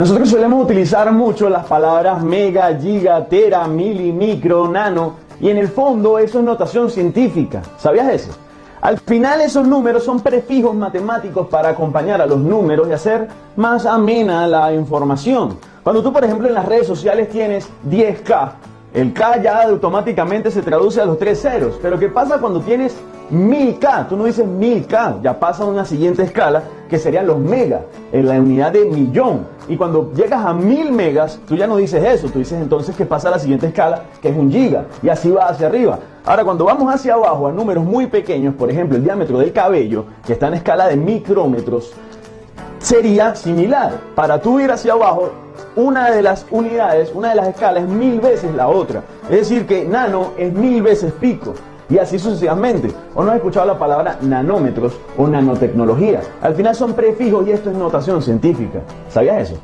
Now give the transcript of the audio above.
Nosotros solemos utilizar mucho las palabras mega, giga, tera, mili, micro, nano y en el fondo eso es notación científica. ¿Sabías eso? Al final esos números son prefijos matemáticos para acompañar a los números y hacer más amena la información. Cuando tú por ejemplo en las redes sociales tienes 10K, el K ya automáticamente se traduce a los tres ceros. Pero ¿qué pasa cuando tienes 1000K? Tú no dices 1000K, ya pasa a una siguiente escala que serían los megas, en la unidad de millón. Y cuando llegas a 1000 megas, tú ya no dices eso, tú dices entonces que pasa a la siguiente escala, que es un giga, y así va hacia arriba. Ahora, cuando vamos hacia abajo a números muy pequeños, por ejemplo, el diámetro del cabello, que está en escala de micrómetros, sería similar. Para tú ir hacia abajo, una de las unidades, una de las escalas es mil veces la otra. Es decir, que nano es mil veces pico. Y así sucesivamente. ¿O no has escuchado la palabra nanómetros o nanotecnología? Al final son prefijos y esto es notación científica. ¿Sabías eso?